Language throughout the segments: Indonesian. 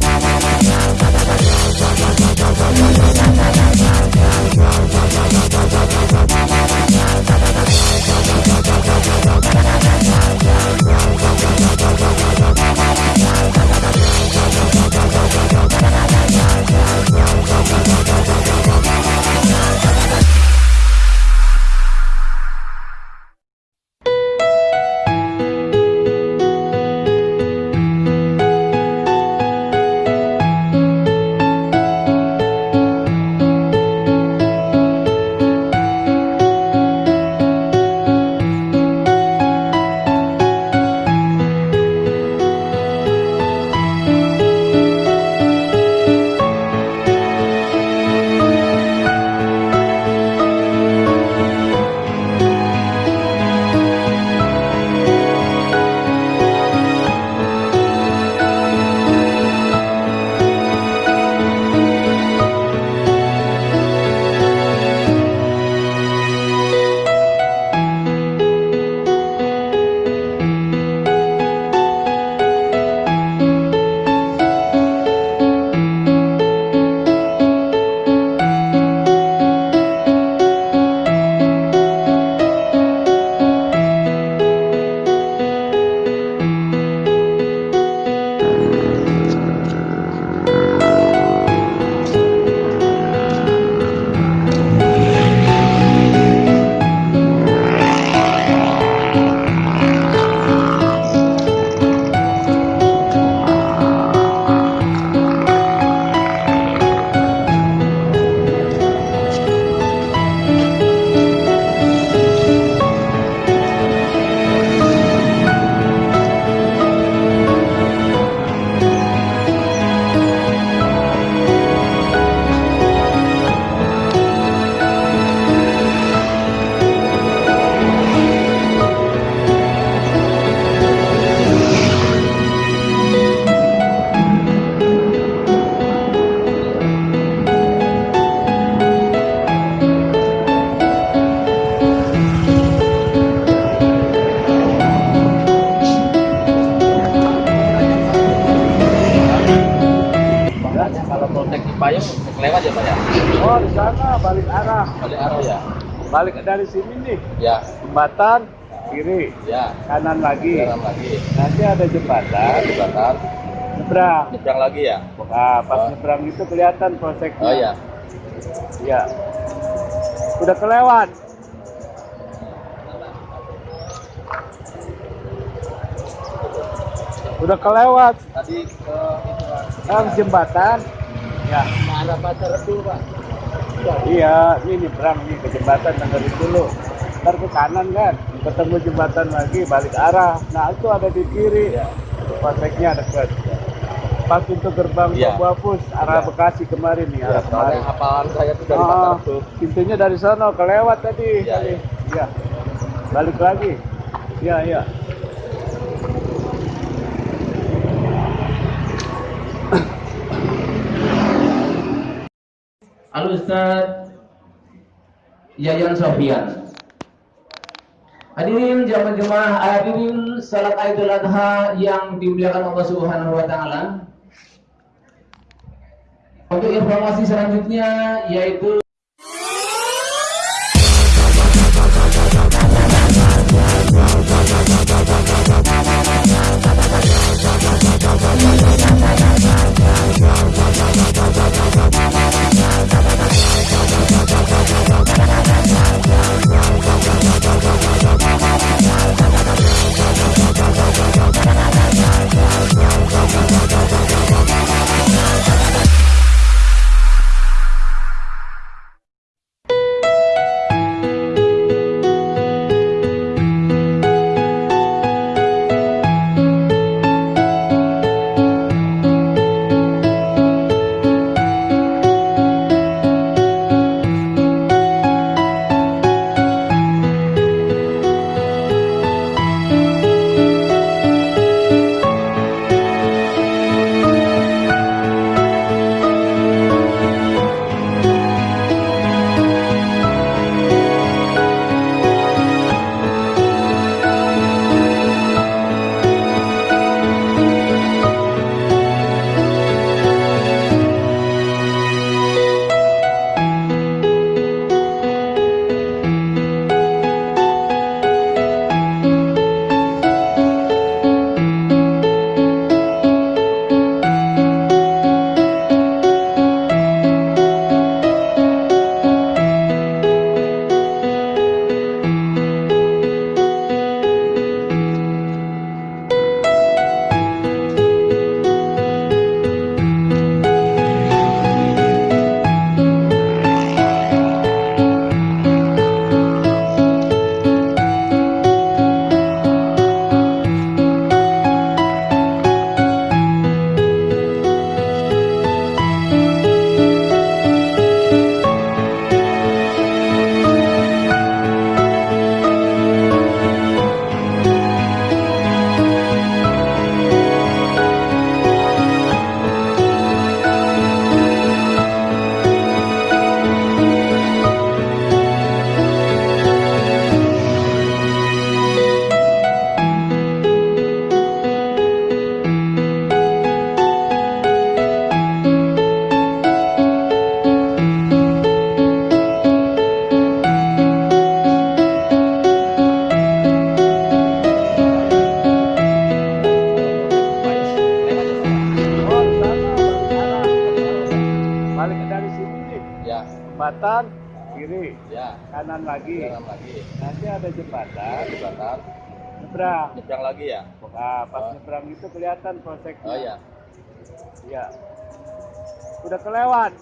Bye. Balik arah, Balik arah ya? balik dari sini nih Ya, jembatan kiri, ya. kanan lagi. Jalan lagi. Nanti ada jembatan, Jembatan. nyebrang. Nyebrang lagi ya? Nah pas Oh. nyebrang itu kelihatan polseknya. Oh ya. Iya. Udah kelewat. Udah kelewat. Tadi ke Kan jembatan. Ya. arah pacar dulu Pak. Iya, ini nyebrang nih ke jembatan dengerin dulu. Ntar ke kanan kan, ketemu jembatan lagi, balik arah. Nah itu ada di kiri, Iya. polseknya dekat. Pas untuk gerbang Iya. Pabapus, arah Iya. Bekasi kemarin nih, Ya, arah soalnya kemarin. hafalan saya tuh dari Patar tuh. pintunya dari sana, kelewat tadi. Iya, iya. Iya. Balik lagi. Iya, iya. Al Ustaz Yayan Sofian. Hadirin jamaah-jamaah hadirin salat Idul Adha yang dimuliakan Allah Subhanahu wa taala. Untuk informasi selanjutnya yaitu kanan lagi. Jalan lagi. Nanti ada jembatan, Jembatan. nyebrang. Nyebrang lagi ya. Nah, pas Oh. nyebrang itu kelihatan polseknya. Oh iya. Iya. Udah kelewat.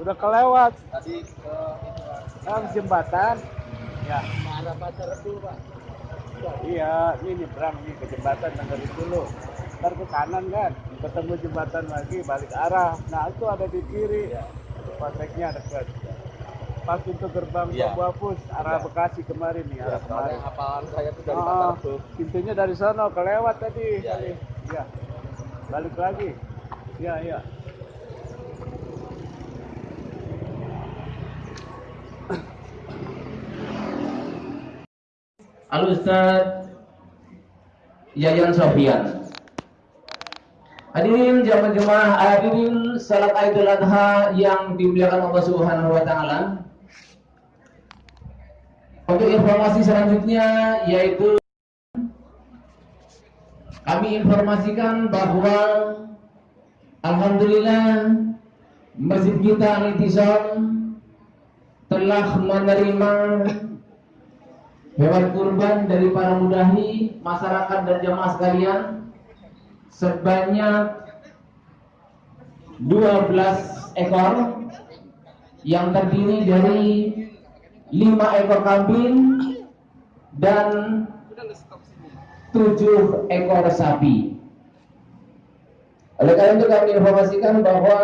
Udah kelewat. Tadi ke Kan jembatan. Ya. arah pasar Rebu, Pak. Iya, ini nyebrang nih ke jembatan dengerin dulu. Ntar ke kanan kan, ketemu jembatan lagi balik arah. Nah itu ada di kiri, polseknya dekat. Pas untuk gerbang Iya. Pabapus arah Iya. Bekasi kemarin nih, Ya, arah kemarin. hafalan saya tuh dari Ah, pasar Rebu. pintunya dari sana kelewat tadi. Tadi. iya. Iya. Balik lagi. Iya, iya. Al Ustaz Yayan Sofian. Hadirin jamaah-jamaah hadirin salat Idul Adha yang dimuliakan Allah Subhanahu wa taala. Untuk informasi selanjutnya yaitu kami informasikan bahwa alhamdulillah masjid kita Al-Itisam telah menerima hewan kurban dari para mudahi masyarakat dan jamaah sekalian sebanyak 12 ekor yang terdiri dari 5 ekor kambing dan 7 ekor sapi. Oleh karena itu kami informasikan bahwa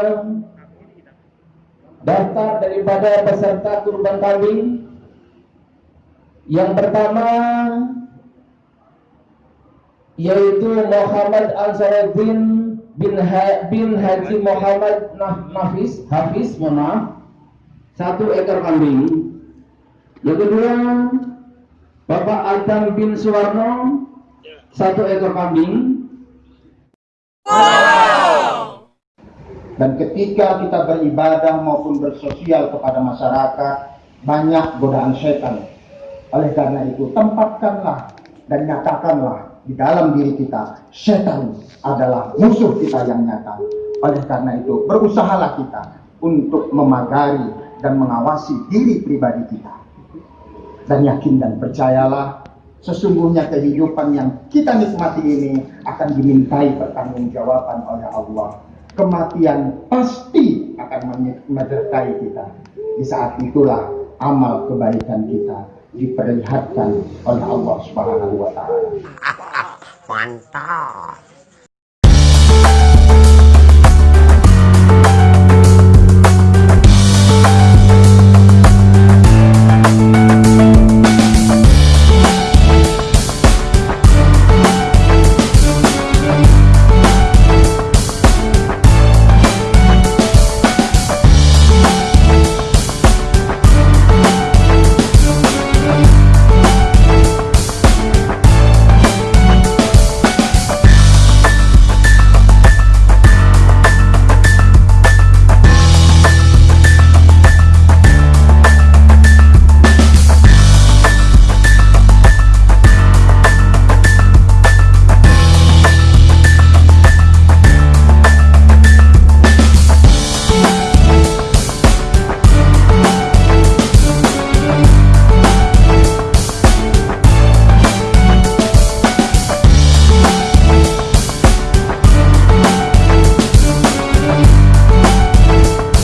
daftar daripada peserta kurban kambing yang pertama yaitu Muhammad Ansaruddin bin, ha bin Haji Muhammad Naf Nafis Hafiz, maaf, satu ekor kambing. Yang kedua Bapak Adam bin Suwarno satu ekor kambing. Dan ketika kita beribadah maupun bersosial kepada masyarakat, banyak godaan setan. Oleh karena itu, tempatkanlah dan nyatakanlah di dalam diri kita, setan adalah musuh kita yang nyata. Oleh karena itu, berusahalah kita untuk memagari dan mengawasi diri pribadi kita. Dan yakin dan percayalah, sesungguhnya kehidupan yang kita nikmati ini akan dimintai pertanggungjawaban oleh Allah kematian pasti akan menyertai kita. Di saat itulah amal kebaikan kita diperlihatkan oleh Allah Subhanahu wa taala. 管他